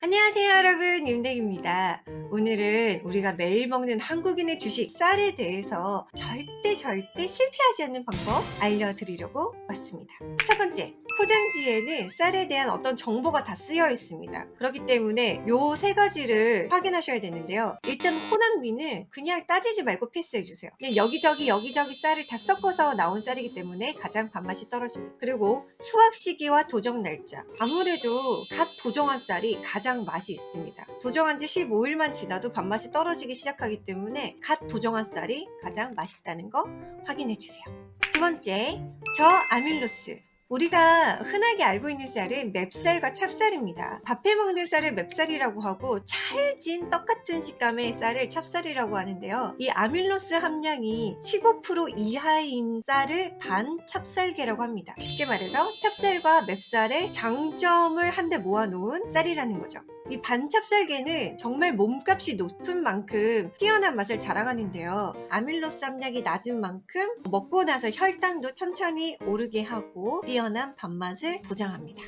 안녕하세요 여러분. 윤댕입니다. 오늘은 우리가 매일 먹는 한국인의 주식 쌀에 대해서 절대 절대 실패하지 않는 방법 알려드리려고 왔습니다. 첫 번째 포장지에는 쌀에 대한 어떤 정보가 다 쓰여 있습니다. 그렇기 때문에 요 세 가지를 확인하셔야 되는데요. 일단 혼합미는 그냥 따지지 말고 패스해 주세요. 그냥 여기저기 여기저기 쌀을 다 섞어서 나온 쌀이기 때문에 가장 밥맛이 떨어집니다. 그리고 수확 시기와 도정 날짜. 아무래도 갓 도정한 쌀이 가장 맛이 있습니다. 도정한 지 15일만 지나도 밥맛이 떨어지기 시작하기 때문에 갓 도정한 쌀이 가장 맛있다는 거 확인해 주세요. 두 번째 저 아밀로스 우리가 흔하게 알고 있는 쌀은 맵쌀과 찹쌀입니다. 밥해 먹는 쌀을 맵쌀이라고 하고 찰진 떡같은 식감의 쌀을 찹쌀이라고 하는데요. 이 아밀로스 함량이 15% 이하인 쌀을 반 찹쌀계라고 합니다. 쉽게 말해서 찹쌀과 맵쌀의 장점을 한데 모아놓은 쌀이라는 거죠. 이 반찹쌀계는 정말 몸값이 높은 만큼 뛰어난 맛을 자랑하는데요. 아밀로스 함량이 낮은 만큼 먹고 나서 혈당도 천천히 오르게 하고 뛰어난 밥맛을 보장합니다.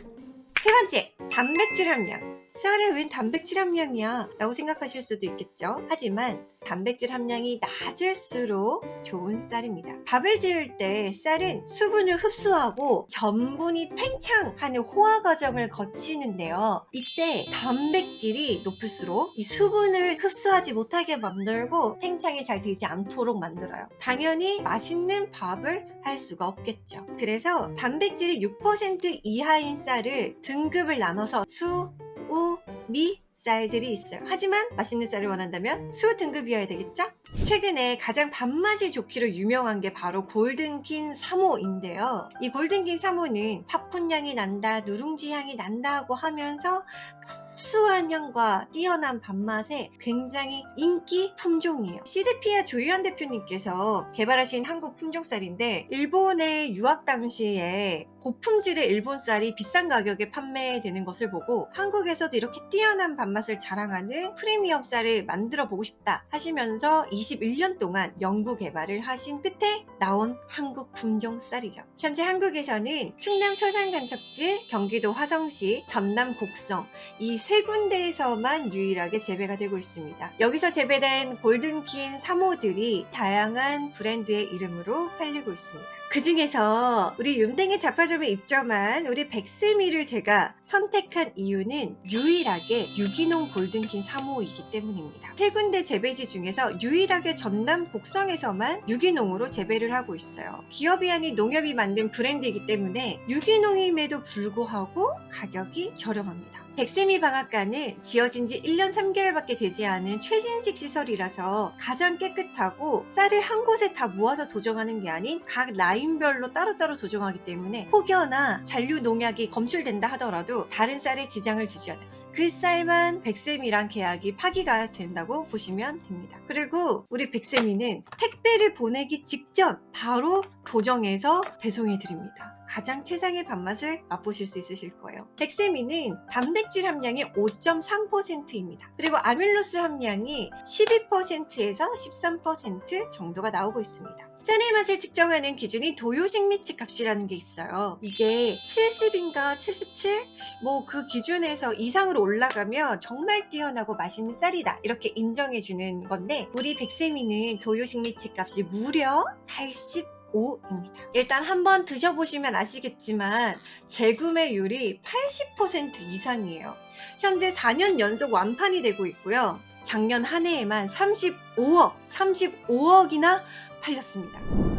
세 번째, 단백질 함량. 쌀에 웬 단백질 함량이야? 라고 생각하실 수도 있겠죠. 하지만 단백질 함량이 낮을수록 좋은 쌀입니다. 밥을 지을 때 쌀은 수분을 흡수하고 전분이 팽창하는 호화 과정을 거치는데요. 이때 단백질이 높을수록 이 수분을 흡수하지 못하게 만들고 팽창이 잘 되지 않도록 만들어요. 당연히 맛있는 밥을 할 수가 없겠죠. 그래서 단백질이 6% 이하인 쌀을 등급을 나눠서 수, 우, 미, 쌀들이 있어요. 하지만 맛있는 쌀을 원한다면 수 등급이어야 되겠죠? 최근에 가장 밥맛이 좋기로 유명한 게 바로 골든킨 3호인데요. 이 골든킨 3호는 팝콘 향이 난다 누룽지 향이 난다고 하면서 구수한 향과 뛰어난 밥맛에 굉장히 인기 품종이에요. 시드피아 조유한 대표님께서 개발하신 한국 품종쌀인데 일본에 유학 당시에 고품질의 일본 쌀이 비싼 가격에 판매되는 것을 보고 한국에서도 이렇게 뛰어난 밥 맛을 자랑하는 프리미엄 쌀을 만들어 보고 싶다 하시면서 21년 동안 연구 개발을 하신 끝에 나온 한국 품종 쌀이죠. 현재 한국에서는 충남 서산간척지, 경기도 화성시, 전남 곡성 이 세 군데에서만 유일하게 재배가 되고 있습니다. 여기서 재배된 골든킨 3호들이 다양한 브랜드의 이름으로 팔리고 있습니다. 그 중에서 우리 윤댕의 잡화점에 입점한 우리 백스미를 제가 선택한 이유는 유일하게 유기농 골든킨 3호이기 때문입니다. 세 군데 재배지 중에서 유일하게 전남 곡성에서만 유기농으로 재배를 하고 있어요. 기업이 아닌 농협이 만든 브랜드이기 때문에 유기농임에도 불구하고 가격이 저렴합니다. 백세미 방앗간은 지어진 지 1년 3개월밖에 되지 않은 최신식 시설이라서 가장 깨끗하고 쌀을 한 곳에 다 모아서 도정하는 게 아닌 각 라인별로 따로따로 도정하기 때문에 혹여나 잔류 농약이 검출된다 하더라도 다른 쌀에 지장을 주지 않아요. 그 쌀만 백세미랑 계약이 파기가 된다고 보시면 됩니다. 그리고 우리 백세미는 택배를 보내기 직전 바로 도정해서 배송해 드립니다. 가장 최상의 밥맛을 맛보실 수 있으실 거예요. 백세미는 단백질 함량이 5.3%입니다. 그리고 아밀로스 함량이 12%에서 13% 정도가 나오고 있습니다. 쌀의 맛을 측정하는 기준이 도요식 미치 값이라는 게 있어요. 이게 70인가 77? 뭐 그 기준에서 이상으로 올라가면 정말 뛰어나고 맛있는 쌀이다 이렇게 인정해주는 건데 우리 백세미는 도요식 미치 값이 무려 80 5입니다. 일단 한번 드셔보시면 아시겠지만 재구매율이 80% 이상이에요. 현재 4년 연속 완판이 되고 있고요. 작년 한 해에만 35억, 35억이나 팔렸습니다.